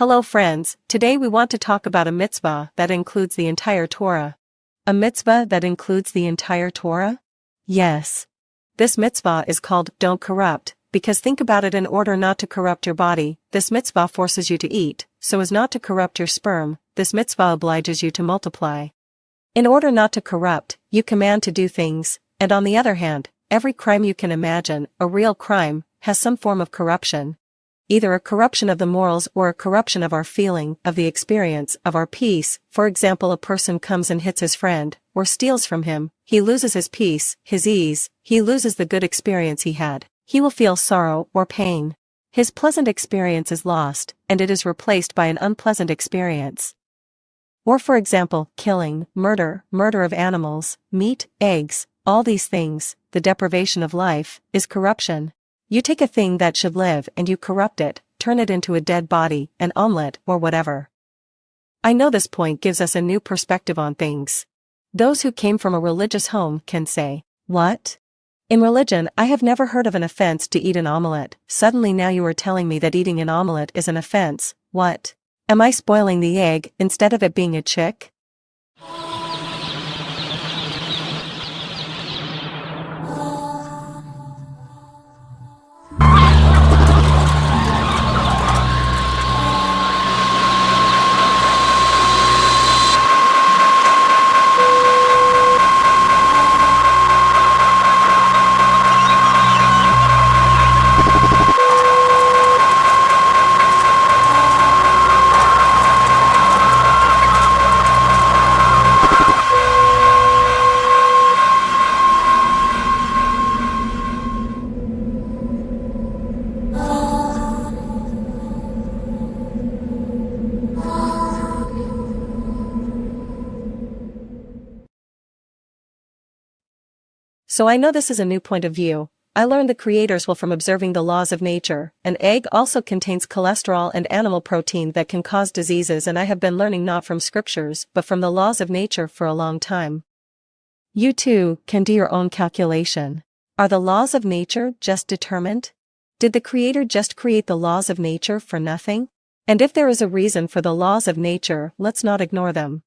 Hello friends, today we want to talk about a mitzvah that includes the entire Torah. A mitzvah that includes the entire Torah? Yes. This mitzvah is called Don't Corrupt, because think about it in order not to corrupt your body, this mitzvah forces you to eat, so as not to corrupt your sperm, this mitzvah obliges you to multiply. In order not to corrupt, you command to do things, and on the other hand, every crime you can imagine, a real crime, has some form of corruption. Either a corruption of the morals or a corruption of our feeling, of the experience, of our peace, for example a person comes and hits his friend, or steals from him, he loses his peace, his ease, he loses the good experience he had, he will feel sorrow or pain. His pleasant experience is lost, and it is replaced by an unpleasant experience. Or for example, killing, murder, murder of animals, meat, eggs, all these things, the deprivation of life, is corruption. You take a thing that should live and you corrupt it, turn it into a dead body, an omelette, or whatever. I know this point gives us a new perspective on things. Those who came from a religious home can say, What? In religion, I have never heard of an offense to eat an omelette. Suddenly now you are telling me that eating an omelette is an offense. What? Am I spoiling the egg instead of it being a chick? So I know this is a new point of view. I learned the creators will from observing the laws of nature. An egg also contains cholesterol and animal protein that can cause diseases and I have been learning not from scriptures but from the laws of nature for a long time. You too can do your own calculation. Are the laws of nature just determined? Did the creator just create the laws of nature for nothing? And if there is a reason for the laws of nature, let's not ignore them.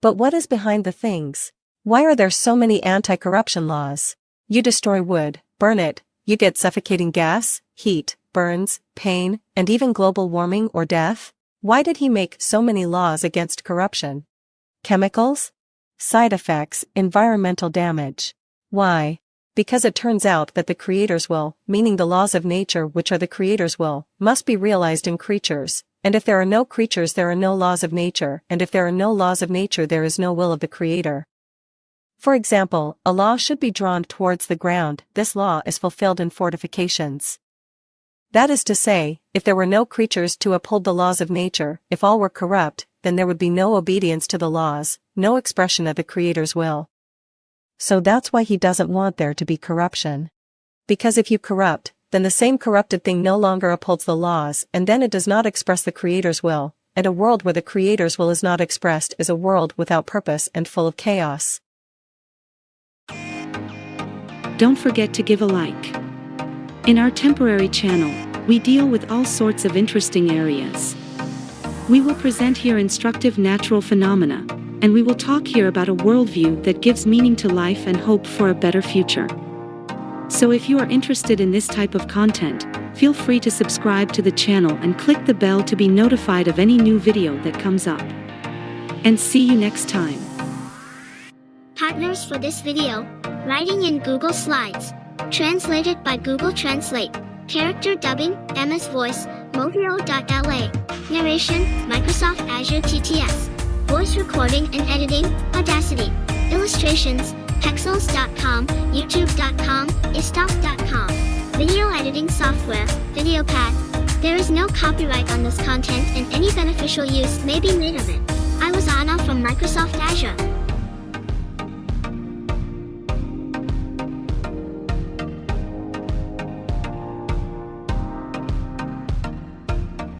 But what is behind the things? Why are there so many anti-corruption laws? You destroy wood, burn it, you get suffocating gas, heat, burns, pain, and even global warming or death? Why did he make so many laws against corruption? Chemicals? Side effects, environmental damage. Why? Because it turns out that the creator's will, meaning the laws of nature which are the creator's will, must be realized in creatures, and if there are no creatures there are no laws of nature, and if there are no laws of nature there is no will of the creator. For example, a law should be drawn towards the ground, this law is fulfilled in fortifications. That is to say, if there were no creatures to uphold the laws of nature, if all were corrupt, then there would be no obedience to the laws, no expression of the Creator's will. So that's why he doesn't want there to be corruption. Because if you corrupt, then the same corrupted thing no longer upholds the laws and then it does not express the Creator's will, and a world where the Creator's will is not expressed is a world without purpose and full of chaos. Don't forget to give a like. In our temporary channel, we deal with all sorts of interesting areas. We will present here instructive natural phenomena, and we will talk here about a worldview that gives meaning to life and hope for a better future. So if you are interested in this type of content, feel free to subscribe to the channel and click the bell to be notified of any new video that comes up. And see you next time. Partners for this video Writing in Google Slides. Translated by Google Translate. Character dubbing, MS Voice, Movio.la. Narration, Microsoft Azure TTS. Voice recording and editing, Audacity. Illustrations, Pexels.com, YouTube.com, Istock.com. Video editing software, VideoPad. There is no copyright on this content and any beneficial use may be made of it. I was Anna from Microsoft Azure.